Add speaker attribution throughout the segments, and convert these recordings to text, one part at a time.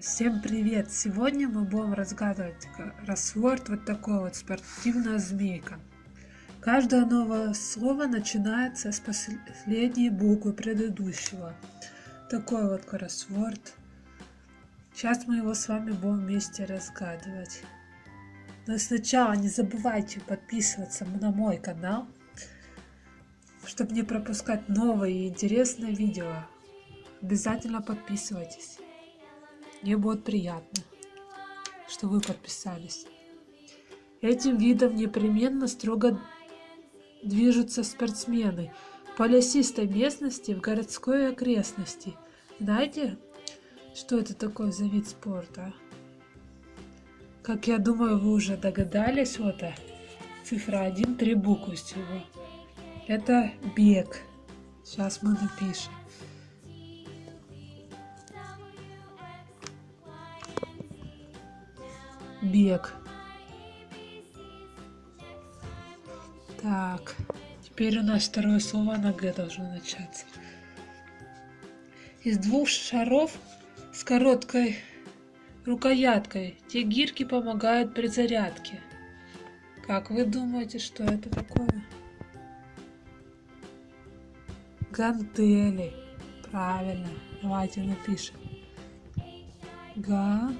Speaker 1: Всем привет! Сегодня мы будем разгадывать кроссворд вот такой вот спортивная змейка. Каждое новое слово начинается с последней буквы предыдущего. Такой вот кроссворд. Сейчас мы его с вами будем вместе разгадывать. Но сначала не забывайте подписываться на мой канал, чтобы не пропускать новые и интересные видео. Обязательно подписывайтесь. Мне будет приятно, что вы подписались. Этим видом непременно строго движутся спортсмены по лесистой местности в городской окрестности. Знаете, что это такое за вид спорта? Как я думаю, вы уже догадались, вот это цифра 1, три буквы всего. Это бег. Сейчас мы напишем. Бег. Так, теперь у нас второе слово на Г должно начаться. Из двух шаров с короткой рукояткой те гирки помогают при зарядке. Как вы думаете, что это такое? Гантели. Правильно. Давайте напишем. Га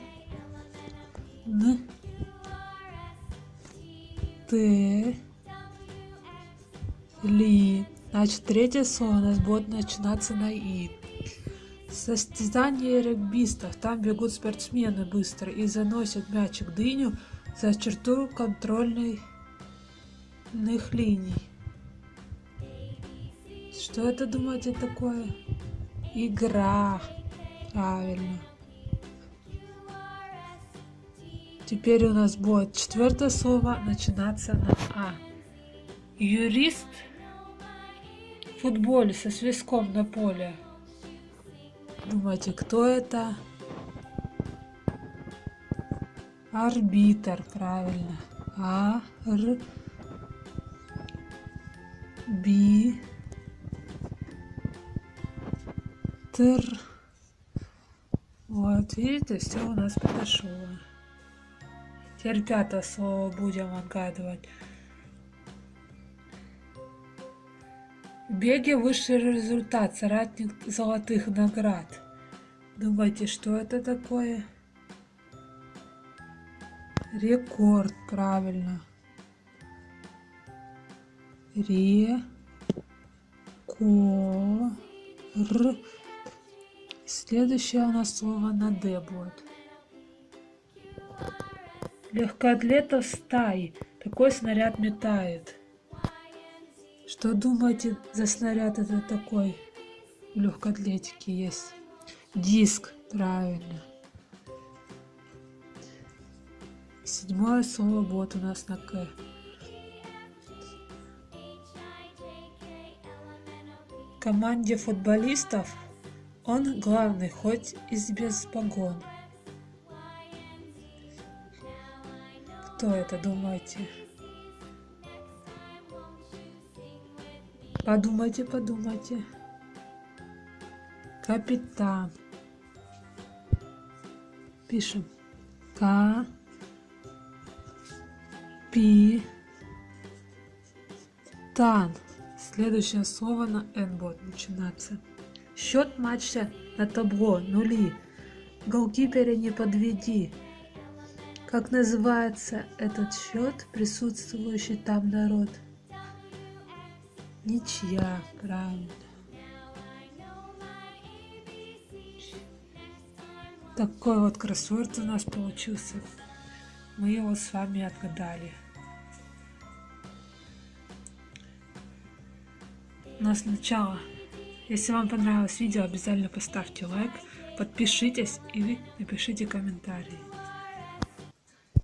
Speaker 1: Н, Т, Ли. Значит, третье слово у нас будет начинаться на И. Состязание регбистов. Там бегут спортсмены быстро и заносят мячик дыню за черту контрольных линий. Что это, думаете, такое? Игра. Правильно. Теперь у нас будет четвертое слово начинаться на А. Юрист в футболе со свистком на поле. Думаете, кто это? Арбитр, правильно. А, Р, Би, Тр. Вот, видите, все у нас подошло. Пятое слово будем отгадывать. В беге высший результат, соратник золотых наград. Думаете, что это такое? Рекорд, правильно. Ре, ко, р. Следующее у нас слово на Д будет легкоатлетов стаи. Такой снаряд метает. Что думаете за снаряд это такой? В легкоатлетике есть. Диск, правильно. Седьмое слово вот у нас на К. команде футболистов он главный, хоть и без погон. Кто это, думаете? Подумайте, подумайте. Капитан. Пишем. К. Пи. Тан. Следующее слово на Н будет начинаться. Счет матча на табло. Нули. Голкипера не подведи. Как называется этот счет, присутствующий там народ? Ничья, правильно. Такой вот кроссворд у нас получился. Мы его с вами отгадали. Но сначала, если вам понравилось видео, обязательно поставьте лайк, подпишитесь и напишите комментарии.